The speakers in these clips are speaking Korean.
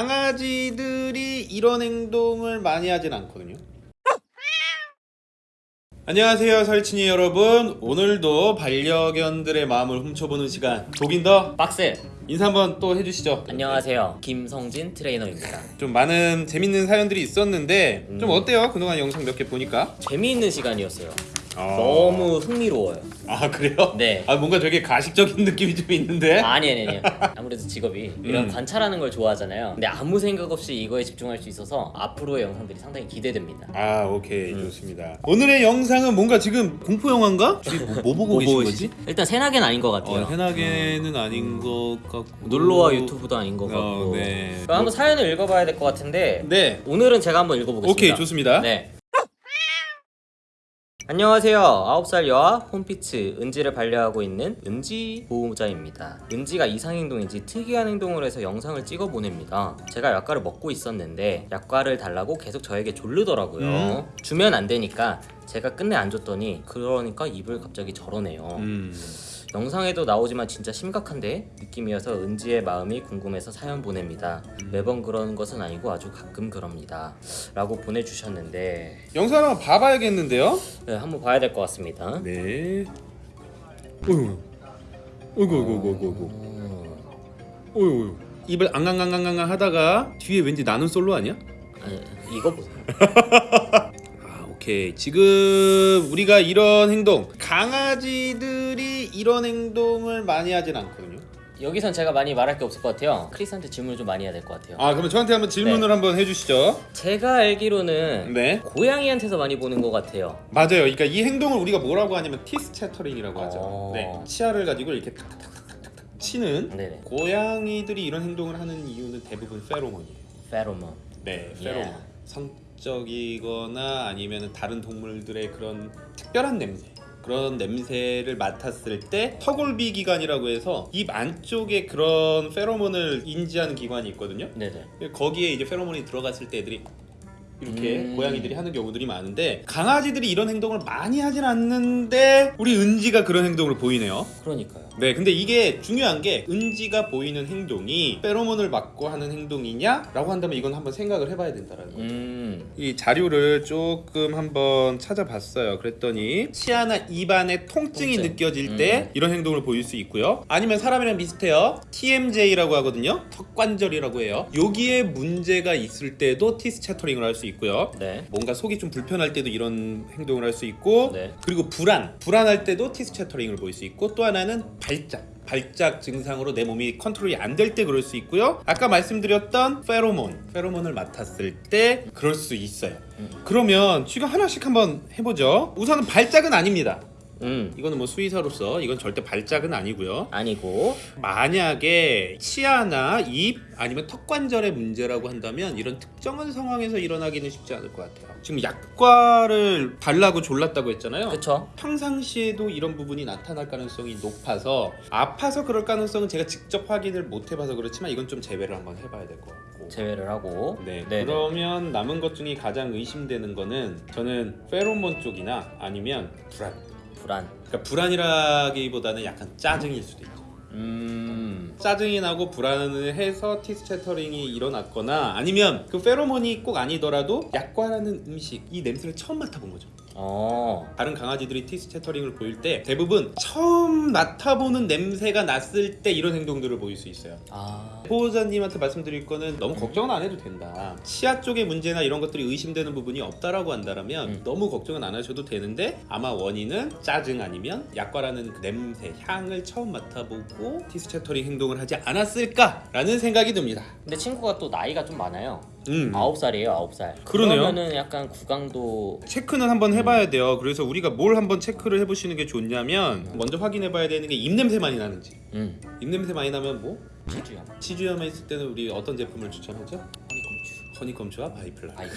강아지들이 이런 행동을 많이 하진 않거든요. 안녕하세요 설친이 여러분. 오늘도 반려견들의 마음을 훔쳐보는 시간. 독인더 박스 인사 한번 또 해주시죠. 안녕하세요. 김성진 트레이너입니다. 좀 많은 재밌는 사연들이 있었는데 음. 좀 어때요? 그동안 영상 몇 개 보니까? 재미있는 시간이었어요 어. 너무 흥미로워요 아 그래요? 네. 아 뭔가 되게 가식적인 느낌이 좀 있는데 아니 아니 아니 아무래도 직업이 이런 음. 관찰하는 걸 좋아하잖아요 근데 아무 생각 없이 이거에 집중할 수 있어서 앞으로의 영상들이 상당히 기대됩니다 아 오케이 음. 좋습니다 오늘의 영상은 뭔가 지금 공포 영화인가? 뭐, 뭐 보고 계신? 거지? 일단 새나개는 아닌 것 같아요 어, 해나게는 아닌 것 같고 놀러와 유튜브도 아닌 것 같고 어, 네. 그럼 한번 사연을 읽어봐야 될 것 같은데 네 오늘은 제가 한번 읽어보겠습니다 오케이 좋습니다 네. 안녕하세요. 9살 여아 홈피츠 은지를 반려하고 있는 은지 보호자입니다. 은지가 이상행동인지 특이한 행동을 해서 영상을 찍어 보냅니다. 제가 약과를 먹고 있었는데 약과를 달라고 계속 저에게 졸르더라고요. 음. 주면 안 되니까 제가 끝내 안 줬더니 그러니까 입을 갑자기 저러네요. 음. 영상에도 나오지만 진짜 심각한데 느낌이어서 은지의 마음이 궁금해서 사연 보냅니다. 매번 그러는 것은 아니고 아주 가끔 그럽니다. 라고 보내주셨는데 영상 한번 봐봐야겠는데요? 네, 한번 봐야 될 것 같습니다. 네 어이구 어이구 어이구 어이구 어이구 어이구 입을 앙앙앙앙앙 하다가 뒤에 왠지 나는 솔로 아니야? 아니, 이거 보세요. 아 오케이 지금 우리가 이런 행동 강아지들이 이런 행동을 많이 하진 않거든요 여기선 제가 많이 말할 게 없을 것 같아요. 크리스한테 질문을 좀 많이 해야 될 것 같아요. 아 그러면 저한테 한번 질문을 한번 해주시죠 제가 알기로는 네 고양이한테서 많이 보는 것 같아요. 맞아요 그러니까 이 행동을 우리가 뭐라고 하냐면 티스 채터링이라고 하죠 어. 네 치아를 가지고 이렇게 탁탁탁탁탁 치는 네네. 고양이들이 이런 행동을 하는 이유는 대부분 페로몬이에요 페로몬. 네, 예. 페로몬. 성 적이거나 아니면 다른 동물들의 그런 특별한 냄새. 그런 냄새를 맡았을 때 턱골비 기관이라고 해서 입 안쪽에 그런 페로몬을 인지하는 기관이 있거든요. 네네. 거기에 이제 페로몬이 들어갔을 때 애들이 이렇게 음. 고양이들이 하는 경우들이 많은데 강아지들이 이런 행동을 많이 하진 않는데 우리 은지가 그런 행동을 보이네요. 그러니까요. 네, 근데 이게 중요한 게 은지가 보이는 행동이 페로몬을 받고 하는 행동이냐 라고 한다면 이건 한번 생각을 해봐야 된다라는 거예요. 음. 이 자료를 조금 한번 찾아봤어요. 그랬더니 치아나 입안에 통증이 통증. 느껴질 때 음. 이런 행동을 보일 수 있고요. 아니면 사람이랑 비슷해요. TMJ라고 하거든요. 턱관절이라고 해요. 여기에 문제가 있을 때도 티스 채터링을 할 수 있고 요. 네. 뭔가 속이 좀 불편할 때도 이런 행동을 할 수 있고 네. 그리고 불안 불안할 때도 티스 채터링을 보일 수 있고 또 하나는 발작 발작 증상으로 내 몸이 컨트롤이 안 될 때 그럴 수 있고요 아까 말씀드렸던 페로몬 페로몬을 맡았을 때 그럴 수 있어요 음. 그러면 지금 하나씩 한번 해보죠 우선은 발작은 아닙니다 음. 이거는 뭐 수의사로서 이건 절대 발작은 아니고요 아니고 만약에 치아나 입 아니면 턱 관절의 문제라고 한다면 이런 특정한 상황에서 일어나기는 쉽지 않을 것 같아요. 지금 약과를 달라고 졸랐다고 했잖아요. 그쵸? 평상시에도 이런 부분이 나타날 가능성이 높아서 아파서 그럴 가능성은 제가 직접 확인을 못 해봐서 그렇지만 이건 좀 제외를 한번 해봐야 될 것 같고. 제외를 하고. 네, 네네. 그러면 남은 것 중에 가장 의심되는 거는 저는 페로몬 쪽이나 아니면 불안. 불안. 그러니까 불안이라기보다는 약간 짜증일 수도 있죠. 음. 짜증이 나고 불안을 해서 teeth chattering이 일어났거나 아니면 그 페로몬이 꼭 아니더라도 약과라는 음식 이 냄새를 처음 맡아본 거죠. 어. 다른 강아지들이 teeth chattering을 보일 때 대부분 처음 맡아보는 냄새가 났을 때 이런 행동들을 보일 수 있어요. 아. 보호자님한테 말씀드릴 거는 너무 걱정은 안 해도 된다. 치아 쪽의 문제나 이런 것들이 의심되는 부분이 없다라고 한다면 음. 너무 걱정은 안 하셔도 되는데 아마 원인은 짜증 아니면 약과라는 그 냄새, 향을 처음 맡아보고 teeth chattering 행동을 하지 않았을까라는 생각이 듭니다. 근데 친구가 또 나이가 좀 많아요. 음. 아홉 살이에요, 아홉 살. 그러네요. 그러면은 약간 구강도 체크는 한번 해봐야 돼요. 그래서 우리가 뭘 한번 체크를 해보시는 게 좋냐면 먼저 확인해봐야 되는 게 입냄새 많이 나는지. 음. 입냄새 많이 나면 뭐 치주야. 치주염에 있을 때는 우리 어떤 제품을 추천하죠? 허니컴추와 바이플라. 아이스.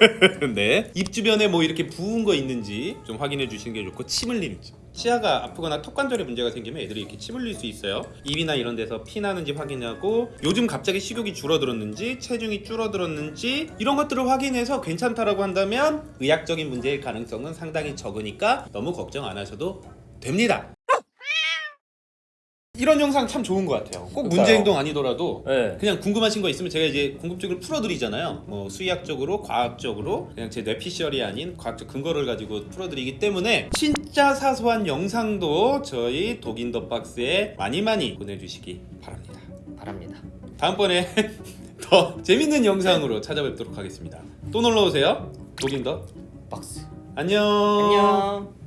네. 입 주변에 뭐 이렇게 부은 거 있는지 좀 확인해 주시는 게 좋고 침 흘리는지. 치아가 아프거나 턱관절에 문제가 생기면 애들이 이렇게 침 흘릴 수 있어요. 입이나 이런 데서 피 나는지 확인하고 요즘 갑자기 식욕이 줄어들었는지 체중이 줄어들었는지 이런 것들을 확인해서 괜찮다라고 한다면 의학적인 문제일 가능성은 상당히 적으니까 너무 걱정 안 하셔도 됩니다. 이런 영상 참 좋은 것 같아요. 꼭. 문제 행동 아니더라도 네. 그냥 궁금하신 거 있으면 제가 이제 궁금증을 풀어드리잖아요. 뭐 수의학적으로, 과학적으로 그냥 제 뇌피셜이 아닌 과학적 근거를 가지고 풀어드리기 때문에 진짜 사소한 영상도 저희 독인 더 박스에 많이 많이 보내주시기 바랍니다. 바랍니다. 다음번에 더 재밌는 영상으로 찾아뵙도록 하겠습니다. 또 놀러 오세요. 독인 더 박스. 안녕. 안녕.